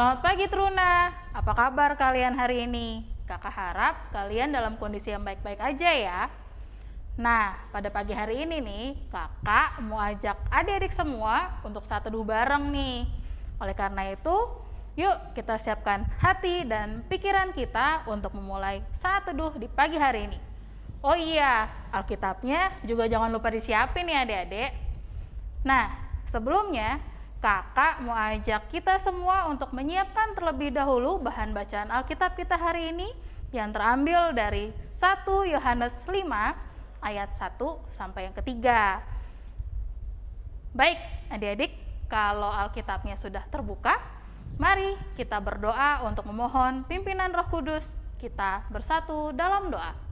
Selamat pagi Truna, apa kabar kalian hari ini? Kakak harap kalian dalam kondisi yang baik-baik aja ya. Nah, pada pagi hari ini nih, kakak mau ajak adik-adik semua untuk satu teduh bareng nih. Oleh karena itu, yuk kita siapkan hati dan pikiran kita untuk memulai saat teduh di pagi hari ini. Oh iya, Alkitabnya juga jangan lupa disiapin ya adik-adik. Nah, sebelumnya kakak mau ajak kita semua untuk menyiapkan terlebih dahulu bahan bacaan Alkitab kita hari ini yang terambil dari 1 Yohanes 5 ayat 1 sampai yang ketiga. Baik, adik-adik, kalau Alkitabnya sudah terbuka, mari kita berdoa untuk memohon pimpinan Roh Kudus. Kita bersatu dalam doa.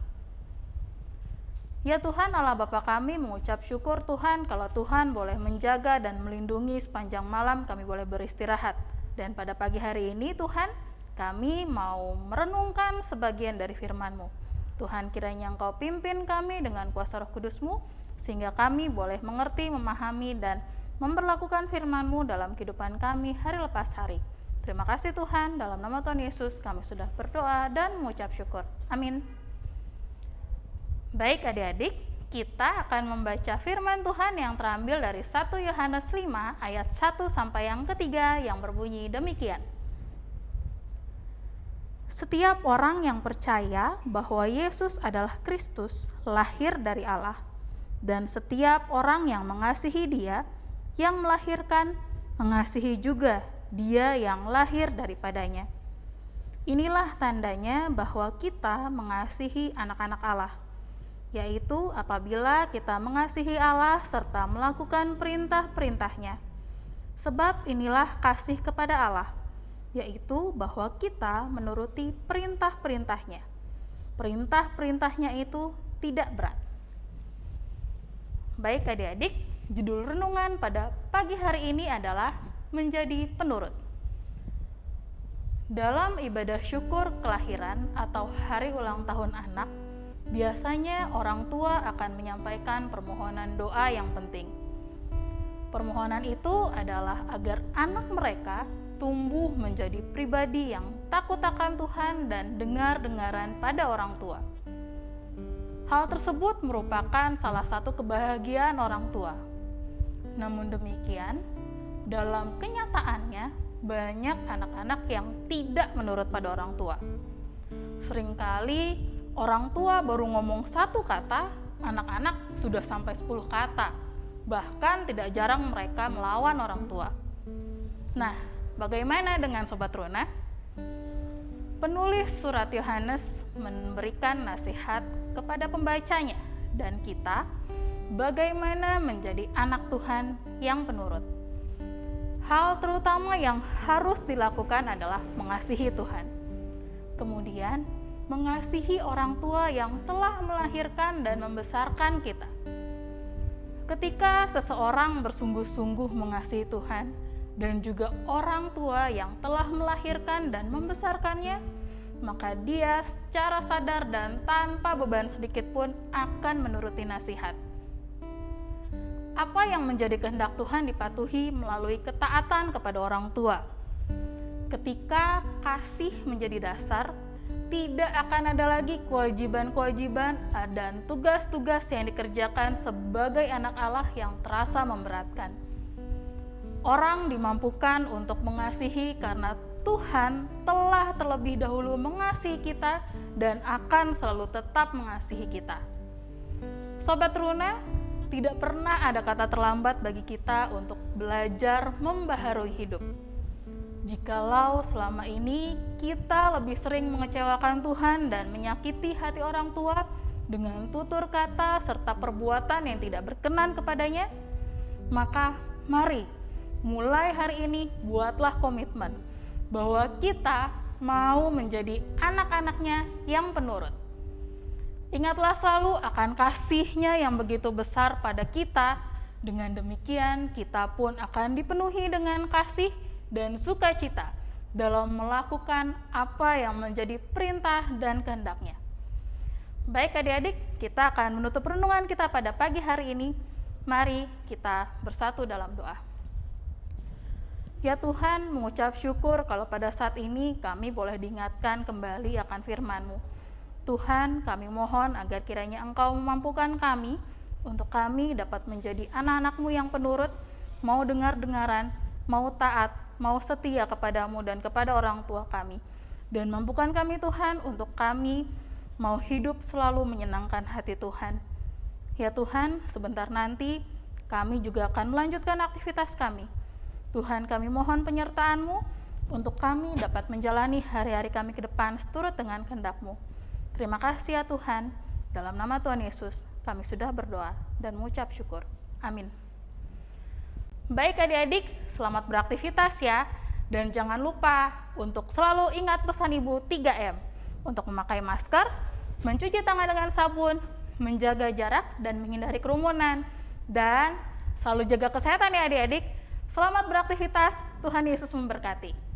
Ya Tuhan Allah Bapa kami mengucap syukur Tuhan kalau Tuhan boleh menjaga dan melindungi sepanjang malam kami boleh beristirahat. Dan pada pagi hari ini Tuhan kami mau merenungkan sebagian dari firman-Mu. Tuhan kiranya Engkau pimpin kami dengan kuasa roh kudus-Mu sehingga kami boleh mengerti, memahami, dan memperlakukan firman-Mu dalam kehidupan kami hari lepas hari. Terima kasih Tuhan, dalam nama Tuhan Yesus kami sudah berdoa dan mengucap syukur. Amin. Baik adik-adik, kita akan membaca firman Tuhan yang terambil dari 1 Yohanes 5 ayat 1 sampai yang ketiga yang berbunyi demikian. Setiap orang yang percaya bahwa Yesus adalah Kristus, lahir dari Allah, dan setiap orang yang mengasihi Dia, yang melahirkan, mengasihi juga Dia yang lahir daripadanya. Inilah tandanya bahwa kita mengasihi anak-anak Allah yaitu apabila kita mengasihi Allah serta melakukan perintah-perintahnya. Sebab inilah kasih kepada Allah, yaitu bahwa kita menuruti perintah-perintahnya. Perintah-perintahnya itu tidak berat. Baik adik-adik, judul renungan pada pagi hari ini adalah menjadi penurut. Dalam ibadah syukur kelahiran atau hari ulang tahun anak, biasanya orang tua akan menyampaikan permohonan doa yang penting. Permohonan itu adalah agar anak mereka tumbuh menjadi pribadi yang takut akan Tuhan dan dengar-dengaran pada orang tua. Hal tersebut merupakan salah satu kebahagiaan orang tua. Namun demikian, dalam kenyataannya, banyak anak-anak yang tidak menurut pada orang tua. Seringkali orang tua baru ngomong satu kata, anak-anak sudah sampai 10 kata. Bahkan tidak jarang mereka melawan orang tua. Nah, bagaimana dengan Sobat Runa? Penulis surat Yohanes memberikan nasihat kepada pembacanya dan kita bagaimana menjadi anak Tuhan yang penurut. Hal terutama yang harus dilakukan adalah mengasihi Tuhan. Kemudian mengasihi orang tua yang telah melahirkan dan membesarkan kita. Ketika seseorang bersungguh-sungguh mengasihi Tuhan dan juga orang tua yang telah melahirkan dan membesarkannya, maka dia secara sadar dan tanpa beban sedikit pun akan menuruti nasihat. Apa yang menjadi kehendak Tuhan dipatuhi melalui ketaatan kepada orang tua. Ketika kasih menjadi dasar, tidak akan ada lagi kewajiban-kewajiban dan tugas-tugas yang dikerjakan sebagai anak Allah yang terasa memberatkan. Orang dimampukan untuk mengasihi karena Tuhan telah terlebih dahulu mengasihi kita dan akan selalu tetap mengasihi kita. Sobat Runa, tidak pernah ada kata terlambat bagi kita untuk belajar membaharui hidup Jikalau selama ini kita lebih sering mengecewakan Tuhan dan menyakiti hati orang tua dengan tutur kata serta perbuatan yang tidak berkenan kepadanya, maka mari mulai hari ini buatlah komitmen bahwa kita mau menjadi anak-anaknya yang penurut. Ingatlah selalu akan kasihnya yang begitu besar pada kita, dengan demikian kita pun akan dipenuhi dengan kasih dan sukacita dalam melakukan apa yang menjadi perintah dan kehendaknya. Baik adik-adik, kita akan menutup renungan kita pada pagi hari ini. Mari kita bersatu dalam doa. Ya Tuhan, mengucap syukur kalau pada saat ini kami boleh diingatkan kembali akan firman-Mu. Tuhan, kami mohon agar kiranya Engkau memampukan kami untuk kami dapat menjadi anak-anak-Mu yang penurut, mau dengar-dengaran, mau taat, mau setia kepadamu dan kepada orang tua kami. Dan mampukan kami Tuhan untuk kami mau hidup selalu menyenangkan hati Tuhan. Ya Tuhan, sebentar nanti kami juga akan melanjutkan aktivitas kami Tuhan kami mohon penyertaan-Mu untuk kami dapat menjalani hari-hari kami ke depan seturut dengan kehendak-Mu. Terima kasih ya Tuhan, dalam nama Tuhan Yesus kami sudah berdoa dan mengucap syukur. Amin. Baik adik-adik, selamat beraktivitas ya. Dan jangan lupa untuk selalu ingat pesan Ibu 3M. Untuk memakai masker, mencuci tangan dengan sabun, menjaga jarak dan menghindari kerumunan. Dan selalu jaga kesehatan ya adik-adik Selamat beraktivitas, Tuhan Yesus memberkati.